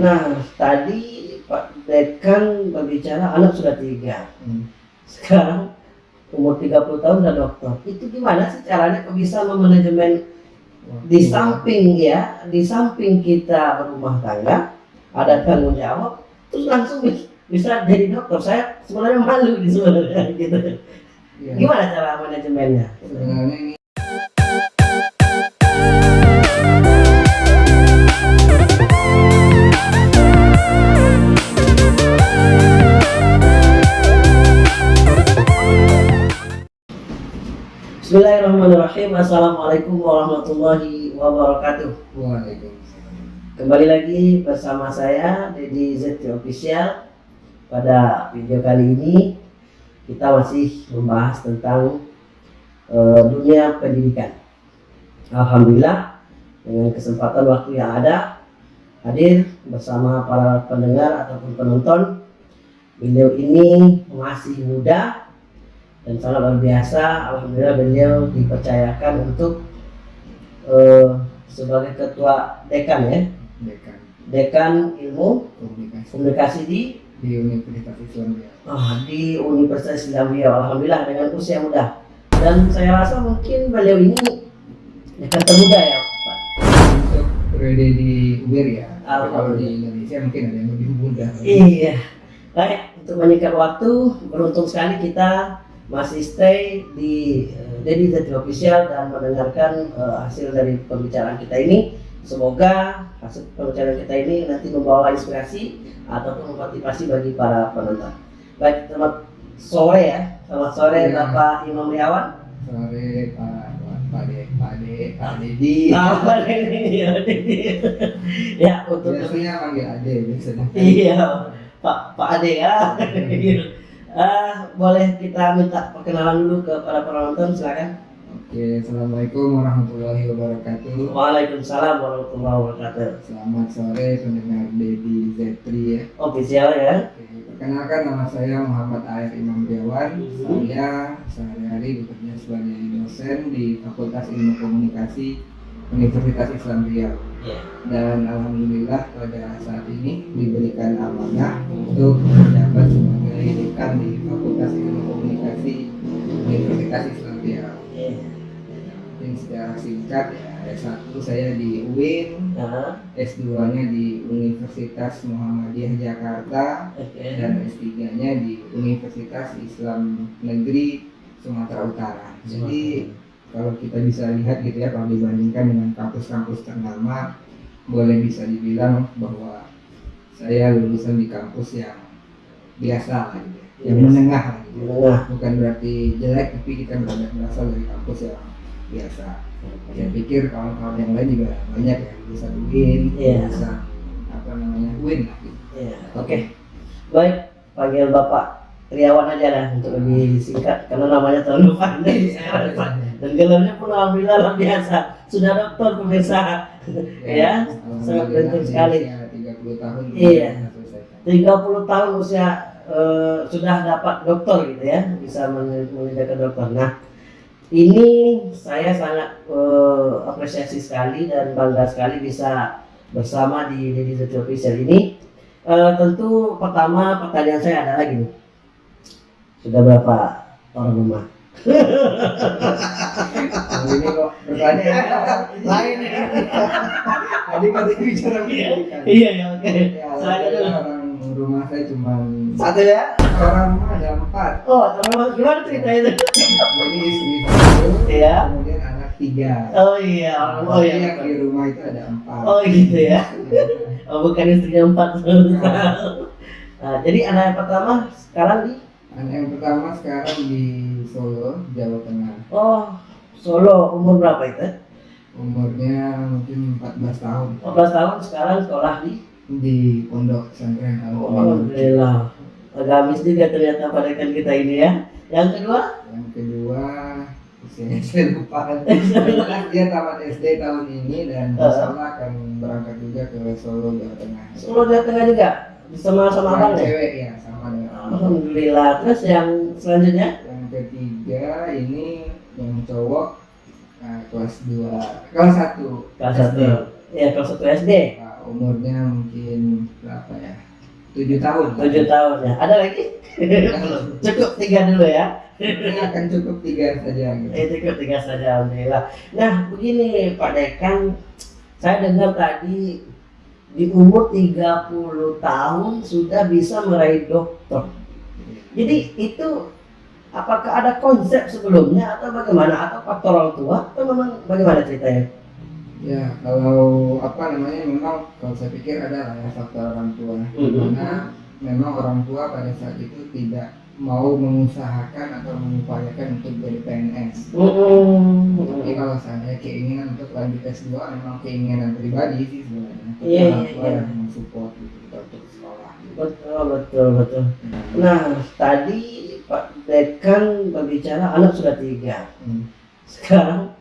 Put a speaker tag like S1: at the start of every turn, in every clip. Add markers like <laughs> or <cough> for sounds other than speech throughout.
S1: Nah, tadi Pak Dekan berbicara anak sudah tiga.
S2: Hmm.
S1: Sekarang umur 30 tahun sudah dokter. Itu gimana sih caranya kok bisa memanajemen di samping ya, di samping kita berumah tangga, ada tanggung jawab, terus langsung bis- bisa jadi dokter. Saya sebenarnya malu di sebenarnya gitu.
S2: Iya.
S1: Gimana cara manajemennya?
S2: Sebenarnya
S1: Bismillahirrahmanirrahim. Assalamualaikum warahmatullahi wabarakatuh.
S2: Waalaikumsalam.
S1: Kembali lagi bersama saya Dedi ZT Official. Pada video kali ini kita masih membahas tentang eh, dunia pendidikan. Alhamdulillah dengan kesempatan waktu yang ada hadir bersama para pendengar ataupun penonton. Beliau ini masih muda dan sangat luar biasa. Alhamdulillah beliau dipercayakan untuk eh, sebagai ketua dekan ya,
S2: Dekan
S1: dekan ilmu
S2: Komunikasi
S1: komunikasi di
S2: di Universitas Islam Riau.
S1: ah, di Universitas Islam Riau. Alhamdulillah dengan usia muda. Dan saya rasa mungkin beliau ini dekan termuda ya, Pak.
S2: Untuk periode di UIR ya. Kalau di. Indonesia mungkin ada yang lebih muda.
S1: Iya. Baik, untuk menyingkat waktu, beruntung sekali kita masih stay di uh, Dedi Zati Official dan mendengarkan eh, hasil dari pembicaraan kita ini. Semoga hasil pembicaraan kita ini nanti membawa inspirasi ataupun memotivasi bagi para penonton. Baik, selamat sore ya. Selamat sore
S2: Iya.
S1: Bapak Imam Riawan.
S2: Sore Pak Pak De Pak De Pak Dedi.
S1: Ini? Ya, Dedi. ya, untuk
S2: Biasanya panggil Ade biasanya.
S1: Iya, Pak Pak Ade ya. Eh, boleh kita minta perkenalan dulu ke para penonton silakan.
S2: Oke, Assalamualaikum warahmatullahi wabarakatuh.
S1: Waalaikumsalam warahmatullahi wabarakatuh.
S2: Selamat sore pendengar Dedi Zetri ya.
S1: Official ya.
S2: Oke, Perkenalkan nama saya Muhammad Air Imam Dewan. Saya sehari-hari bekerja sebagai dosen di Fakultas Ilmu Komunikasi Universitas Islam Riau.
S1: Iya.
S2: Dan alhamdulillah pada saat ini diberikan amanah untuk menjabat sebagai dekan di Fakultas Ilmu Komunikasi Universitas Islam Riau.
S1: Iya.
S2: Mungkin secara singkat ya S1 saya di UIN,
S1: Nah,
S2: S2-nya di Universitas Muhammadiyah Jakarta, dan S3-nya di Universitas Islam Negeri Sumatera Utara. Jadi kalau kita bisa lihat gitu ya kalau dibandingkan dengan kampus-kampus ternama boleh bisa dibilang bahwa saya lulusan di kampus yang biasa lah gitu ya, yang
S1: Biasa.
S2: menengah lah gitu ya.
S1: Menengah.
S2: bukan berarti jelek tapi kita berasal dari kampus yang biasa saya pikir kawan-kawan yang lain juga banyak yang lulusan UIN
S1: Iya.
S2: lulusan apa namanya UIN lah gitu
S1: Iya. Oke. Baik, panggil Bapak Triawan aja lah untuk lebih singkat karena namanya terlalu panjang saya rasa. Dan gelarnya pun alhamdulillah luar biasa. Sudah dokter pemirsa. Ya, sangat beruntung sekali.
S2: 30 tahun
S1: Iya.
S2: selesai.
S1: 30 tahun usia eh, sudah dapat dokter gitu ya bisa men- mengerjakan dokter nah ini saya sangat eh, apresiasi sekali dan bangga sekali bisa bersama di Dedi Zeti Official ini Eh, tentu pertama pertanyaan saya ada lagi nih sudah berapa orang rumah
S2: ini kok pertanyaan lain ya. Tadi kan bicara pendidikan.
S1: iya ya oke
S2: Ya,
S1: saya
S2: rumah saya cuma
S1: satu ya
S2: orang rumah ada empat.
S1: oh terus gimana ceritanya itu
S2: Jadi istri satu,
S1: Iya.
S2: kemudian anak tiga.
S1: oh iya oh iya
S2: yang di rumah itu ada empat.
S1: Oh gitu ya. Oh, bukan istrinya empat. nah, jadi anak pertama sekarang di
S2: yang pertama sekarang di Solo, Jawa Tengah.
S1: Oh Solo umur berapa itu?
S2: Umurnya mungkin 14 tahun
S1: 14 tahun sekarang sekolah di
S2: di Pondok Pesantren Al
S1: Alhamdulillah. Agamis juga ternyata pada kan kita ini ya. Yang kedua
S2: Yang kedua usianya <laughs> saya lupa. Dia tamat SD tahun ini dan insya Allah akan berangkat juga ke Solo Jawa Tengah.
S1: Solo Jawa Tengah juga sama sama abang ya.
S2: cewek ya sama dengan.
S1: Alhamdulillah. Terus yang selanjutnya?
S2: Yang ketiga ini yang cowok nah, kelas 2 kelas 1
S1: kelas satu. Ya kelas satu SD.
S2: umurnya mungkin berapa ya? Tujuh tahun.
S1: Tujuh tahun ya. Ada lagi? <laughs> Cukup tiga dulu ya.
S2: Ini akan cukup tiga saja. Gitu.
S1: Eh, cukup tiga saja alhamdulillah. Nah begini Pak Dekan. Saya dengar tadi di umur 30 tahun sudah bisa meraih dokter jadi itu apakah ada konsep sebelumnya atau bagaimana atau faktor orang tua atau memang bagaimana ceritanya
S2: Ya, kalau apa namanya memang kalau saya pikir ada lah ya faktor orang tua.
S1: Mhm.
S2: Karena memang orang tua pada saat itu tidak mau mengusahakan atau mengupayakan untuk jadi PNS. Tapi kalau saya keinginan untuk lanjut S2 memang keinginan pribadi sih sebenarnya. Tapi
S1: Iya,
S2: orang
S1: iya,
S2: tua
S1: iya.
S2: yang mensupport gitu kita untuk sekolah. Gitu.
S1: Betul betul betul nah tadi Pak Dekan berbicara anak sudah tiga
S2: Hmm.
S1: sekarang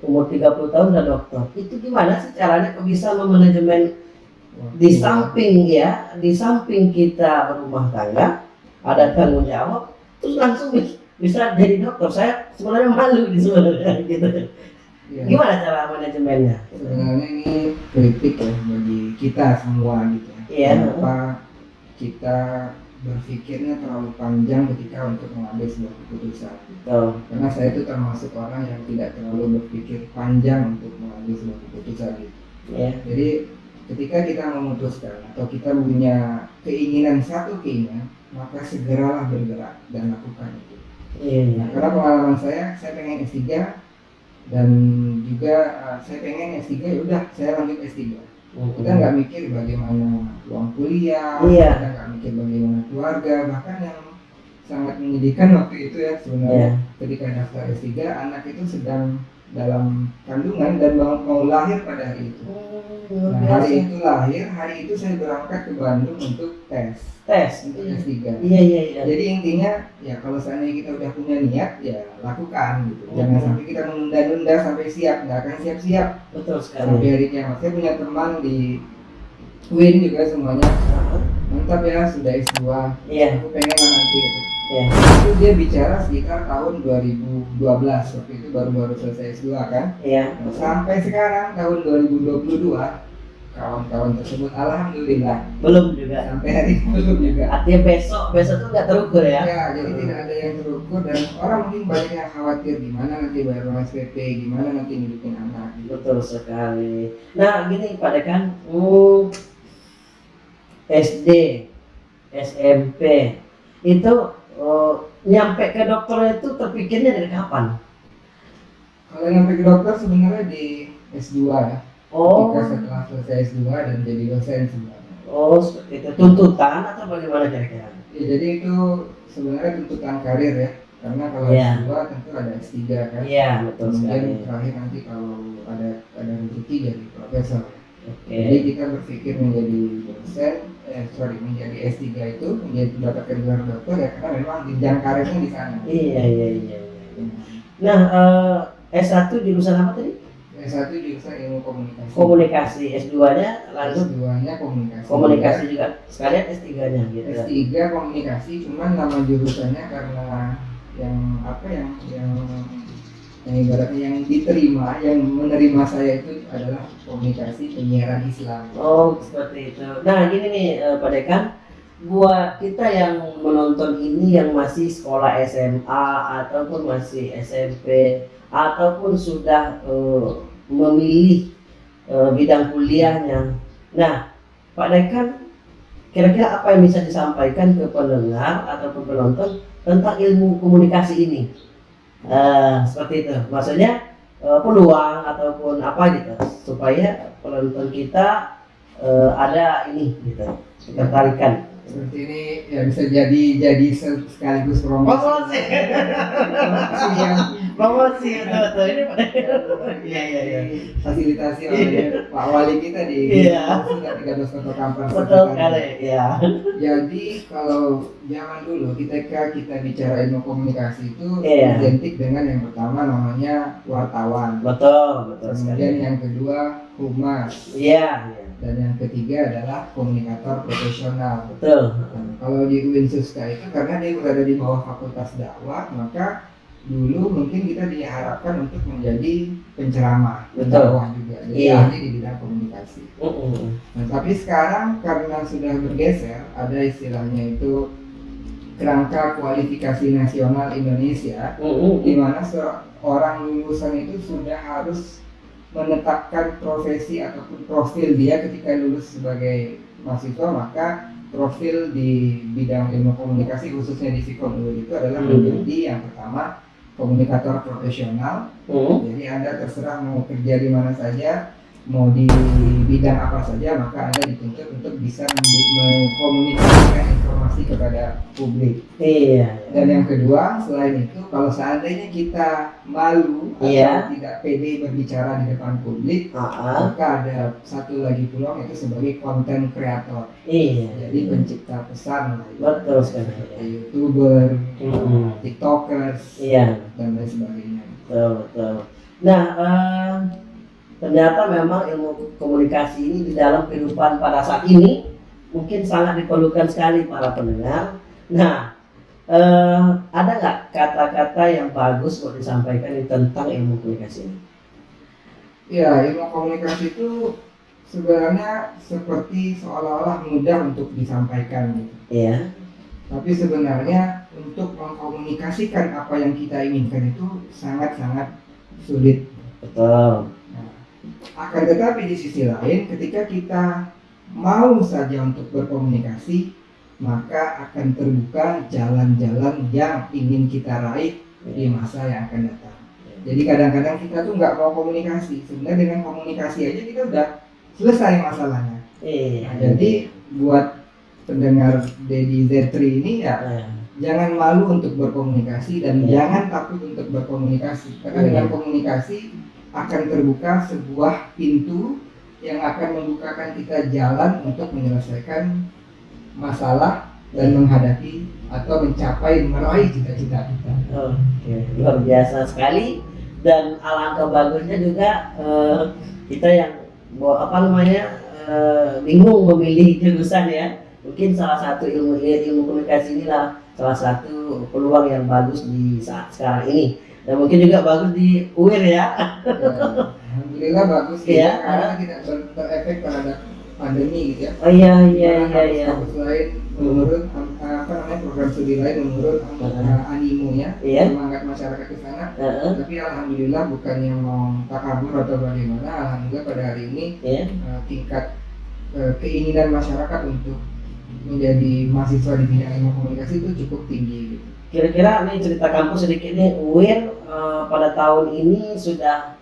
S1: umur 30 tahun sudah dokter itu gimana sih caranya kok bisa memanajemen di
S2: Waktu-
S1: samping ya di samping kita berumah tangga ada tanggung jawab terus langsung bi- bisa jadi dokter saya sebenarnya malu di sebenarnya <laughs> gitu
S2: Iya.
S1: gimana cara manajemennya
S2: sebenarnya ini kritik ya bagi kita semua gitu ya.
S1: Iya.
S2: Kenapa kita berpikirnya terlalu panjang ketika untuk mengambil sebuah keputusan.
S1: betul
S2: Karena saya itu termasuk orang yang tidak terlalu berpikir panjang untuk mengambil sebuah keputusan gitu.
S1: ya
S2: Jadi ketika kita memutuskan atau kita punya keinginan satu keinginan, maka segeralah bergerak dan lakukan itu.
S1: iya iya.
S2: Nah, karena pengalaman saya, saya pengen S3 dan juga uh, saya pengen S3 ya udah saya lanjut S3 kita nggak mikir bagaimana uang kuliah,
S1: Iya.
S2: kita nggak mikir bagaimana keluarga, bahkan yang sangat menyedihkan waktu itu ya sebenarnya
S1: Iya.
S2: ketika daftar S3 anak itu sedang dalam kandungan dan mau, mau lahir pada hari itu.
S1: luar
S2: Nah, hari itu lahir, hari itu saya berangkat ke Bandung untuk tes
S1: tes
S2: untuk
S1: iya
S2: S3.
S1: iya iya iya.
S2: Jadi intinya ya kalau seandainya kita udah punya niat ya lakukan gitu.
S1: Hmm.
S2: Jangan sampai kita menunda-nunda sampai siap, nggak akan siap-siap
S1: betul
S2: sampai
S1: sekali
S2: hari kiamat. Saya punya teman di Win juga semuanya mantap ya sudah S2.
S1: iya
S2: Aku pengen nanti gitu.
S1: Iya.
S2: Itu dia bicara sekitar tahun 2012 waktu itu baru-baru selesai S2 kan.
S1: iya.
S2: Nah, sampai sekarang tahun 2022 kawan-kawan tersebut alhamdulillah.
S1: Belum juga.
S2: Sampai hari ini belum juga.
S1: Artinya besok besok tuh nggak terukur ya?
S2: Ya, jadi tidak ada yang terukur dan orang mungkin banyak yang khawatir gimana nanti bayar uang SPP, gimana nanti ngidupin anak.
S1: Betul sekali. Nah gini Pak Dekan. Hmm, SD SMP itu oh, nyampe ke dokter itu terpikirnya dari kapan
S2: Kalau nyampe ke dokter sebenarnya di S2 ya.
S1: oh
S2: Ketika setelah selesai S2 dan jadi dosen sebenarnya.
S1: oh seperti itu tuntutan atau bagaimana kira-kira
S2: Ya, jadi itu sebenarnya tuntutan karir ya. Karena kalau
S1: Iya.
S2: S2 tentu ada S3 kan.
S1: iya betul sekali
S2: Kemudian terakhir nanti kalau ada ada rezeki jadi profesor.
S1: oke
S2: Jadi kita berpikir menjadi dosen, eh sorry menjadi S3 itu menjadi mendapatkan gelar dokter ya karena memang jenjang karirnya di sana.
S1: iya iya iya iya. nah eh, S1 jurusan apa tadi
S2: S1 jurusan ilmu komunikasi.
S1: komunikasi S2 nya langsung
S2: S2-nya komunikasi.
S1: komunikasi juga sekalian S3 nya gitu
S2: S3 komunikasi cuman nama jurusannya karena yang apa yang yang yang ibaratnya yang diterima yang menerima saya itu adalah komunikasi penyiaran Islam.
S1: Oh seperti itu. Nah gini nih eh, Pak Dekan, buat kita yang menonton ini yang masih sekolah SMA ataupun masih SMP ataupun sudah eh, memilih eh, bidang kuliahnya. Nah Pak Dekan, kira-kira apa yang bisa disampaikan ke pendengar ataupun penonton tentang ilmu komunikasi ini? Eh, seperti itu. Maksudnya eh, peluang ataupun apa gitu supaya penonton kita eh, ada ini gitu ketertarikan
S2: Seperti ini ya bisa jadi jadi se- sekaligus promosi.
S1: promosi
S2: Promosi yang
S1: promosi betul betul ini iya iya iya
S2: fasilitasi oleh Pak Wali kita di
S1: Iya.
S2: Sudah 13 Kota Kampar.
S1: betul sekali ya
S2: Jadi kalau zaman dulu ketika kita bicara ilmu komunikasi itu
S1: Iya.
S2: identik dengan yang pertama namanya wartawan.
S1: betul betul
S2: Kemudian
S1: sekali
S2: yang kedua humas
S1: iya iya.
S2: Dan yang ketiga adalah komunikator profesional.
S1: betul
S2: Nah, kalau di UIN Suska itu karena dia berada di bawah fakultas dakwah maka dulu mungkin kita diharapkan untuk menjadi penceramah, pendakwah juga, jadi
S1: Iya.
S2: ahli di bidang komunikasi.
S1: Mm-mm.
S2: Nah, tapi sekarang karena sudah bergeser, ada istilahnya itu kerangka kualifikasi nasional Indonesia,
S1: Mm-mm.
S2: di mana seorang lulusan itu sudah harus menetapkan profesi ataupun profil dia ketika lulus sebagai mahasiswa maka profil di bidang ilmu komunikasi khususnya di UIN itu adalah
S1: Mhm.
S2: menjadi yang pertama komunikator profesional
S1: Mm-mm.
S2: jadi anda terserah mau kerja di mana saja mau di bidang apa saja maka anda dituntut untuk bisa mengkomunikasikan informasi kepada publik
S1: Iya.
S2: dan yang kedua, selain itu, kalau seandainya kita malu
S1: Iya.
S2: atau tidak pede berbicara di depan publik,
S1: Ah,
S2: maka ada satu lagi peluang itu sebagai konten kreator.
S1: iya.
S2: Jadi pencipta pesan, ya.
S1: Betul sekali.
S2: Seperti youtuber,
S1: Mm-mm.
S2: tiktokers,
S1: Iya.
S2: dan lain sebagainya.
S1: Betul, betul. Nah, eh, ternyata memang ilmu komunikasi ini di dalam kehidupan pada saat ini mungkin sangat diperlukan sekali para pendengar. Nah, eh, ada nggak kata-kata yang bagus buat disampaikan tentang ilmu komunikasi ini?
S2: Ya, ilmu komunikasi itu sebenarnya seperti seolah-olah mudah untuk disampaikan gitu.
S1: Iya,
S2: Tapi sebenarnya untuk mengkomunikasikan apa yang kita inginkan itu sangat-sangat sulit.
S1: betul.
S2: Akan tetapi di sisi lain ketika kita mau saja untuk berkomunikasi maka akan terbuka jalan-jalan yang ingin kita raih di masa yang akan datang. Jadi kadang-kadang kita tuh nggak mau komunikasi. Sebenarnya dengan komunikasi aja kita udah selesai masalahnya.
S1: Iya.
S2: Nah, jadi buat pendengar Dedi Z3 ini ya
S1: Nah,
S2: jangan malu untuk berkomunikasi dan
S1: Iya.
S2: jangan takut untuk berkomunikasi karena
S1: Iya.
S2: dengan komunikasi akan terbuka sebuah pintu yang akan membukakan kita jalan untuk menyelesaikan masalah dan menghadapi atau mencapai meraih cita-cita kita.
S1: Oke, luar biasa sekali dan alangkah bagusnya juga eh, kita yang apa namanya eh, bingung memilih jurusan ya. Mungkin salah satu ilmu ilmu komunikasi inilah salah satu peluang yang bagus di saat sekarang ini. Dan mungkin juga bagus di UIR ya.
S2: Ya, Alhamdulillah bagus ya karena tidak ter- terefek terhadap pandemi gitu ya.
S1: Oh iya iya iya iya.
S2: kampus-kampus lain menurun am- apa namanya program studi lain menurun am-
S1: Heeh.
S2: animonya
S1: Iya.
S2: semangat masyarakat di sana tapi alhamdulillah bukan yang mau takabur atau bagaimana alhamdulillah pada hari ini
S1: Iya.
S2: eh, tingkat eh, keinginan masyarakat untuk menjadi mahasiswa di bidang ilmu komunikasi itu cukup tinggi gitu.
S1: Kira-kira nih cerita kampus sedikit nih UIR eh, pada tahun ini sudah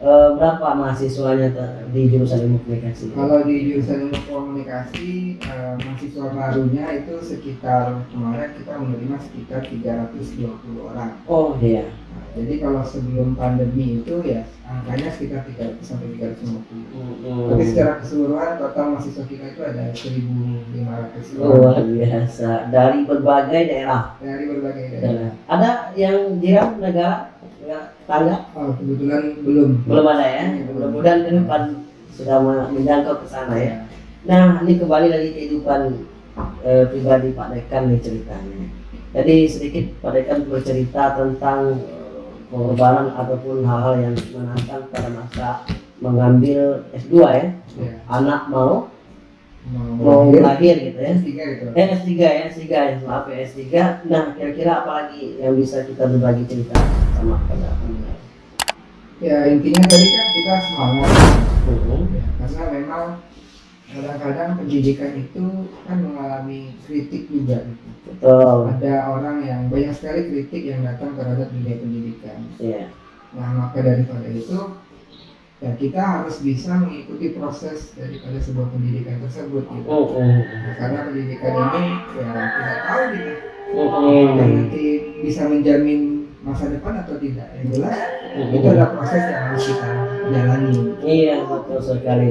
S1: eh, berapa mahasiswanya di jurusan ilmu komunikasi?
S2: Kalau di jurusan ilmu komunikasi eh, mahasiswa barunya itu sekitar kemarin kita menerima sekitar 320 orang.
S1: Oh iya.
S2: Jadi kalau sebelum pandemi itu ya angkanya sekitar 300 sampai 350.
S1: Hmm.
S2: Tapi secara keseluruhan total mahasiswa kita itu ada 1.500 orang
S1: luar biasa dari berbagai daerah.
S2: dari berbagai daerah.
S1: Daerah. Ada yang jiran negara negara tetangga
S2: Oh, kebetulan belum.
S1: belum ada ya. Mudah-mudahan ke depan sudah me- menjangkau ke sana ya. Nah ini kembali lagi kehidupan eh, pribadi Pak Dekan nih ceritanya. Jadi sedikit Pak Dekan bercerita tentang pengorbanan ataupun hal-hal yang menantang pada masa mengambil S2 ya.
S2: Ya.
S1: Anak mau
S2: Mau,
S1: mau lahir gitu ya.
S2: S3 gitu.
S1: Eh S3 ya, S3 ya, maaf ya S3. Nah, kira-kira apa lagi yang bisa kita berbagi cerita sama pada pendengar?
S2: Ya intinya tadi kan kita semangat
S1: Mhm.
S2: ya, karena memang kadang-kadang pendidikan itu kan mengalami kritik juga gitu.
S1: Betul.
S2: Ada orang yang banyak sekali kritik yang datang terhadap dunia pendidikan.
S1: Iya.
S2: Nah maka daripada itu ya kita harus bisa mengikuti proses daripada sebuah pendidikan tersebut gitu.
S1: Mhm.
S2: Nah, karena pendidikan ini ya tidak tahu kita
S1: Mhm.
S2: dan nanti bisa menjamin masa depan atau tidak. Yang jelas itu adalah proses yang harus kita jalani.
S1: Iya, betul sekali.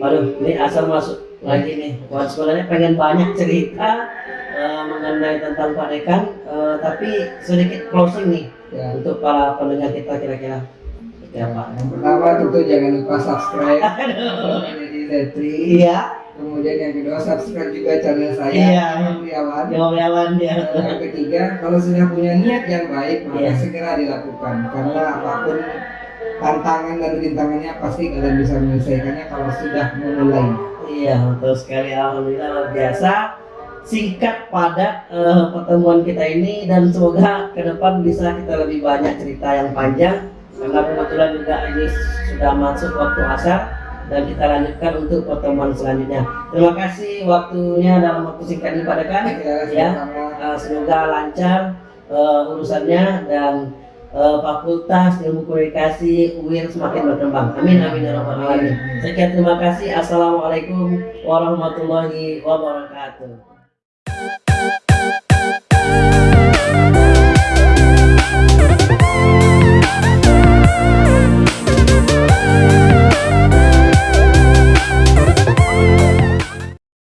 S1: Aduh, ini asal masuk lagi nih. Wah, sebenarnya pengen banyak cerita eh, mengenai tentang Pak Dekan, eh, tapi sedikit closing nih
S2: Ya.
S1: untuk para pendengar kita kira-kira seperti apa?
S2: Yang pertama tentu jangan lupa subscribe
S1: Iya.
S2: kemudian yang kedua subscribe juga channel saya
S1: Iya.
S2: Riawan.
S1: Jawaban dia.
S2: Dan yang ketiga, kalau sudah punya niat yang baik, maka
S1: Iya.
S2: segera dilakukan. Karena apa pun tantangan dan rintangannya pasti kalian bisa menyelesaikannya kalau sudah memulai.
S1: Iya, betul sekali. Alhamdulillah luar biasa. Singkat padat eh, pertemuan kita ini dan semoga ke depan bisa kita lebih banyak cerita yang panjang karena kebetulan juga ini sudah masuk waktu asar dan kita lanjutkan untuk pertemuan selanjutnya. Terima kasih waktunya dalam waktu singkat ini Pak Dekan.
S2: Ya,
S1: Ya. Eh, semoga lancar eh, urusannya dan eh, Fakultas Ilmu Komunikasi UIR semakin berkembang. Amin amin ya rabbal alamin. Sekian terima kasih. Assalamualaikum warahmatullahi wabarakatuh.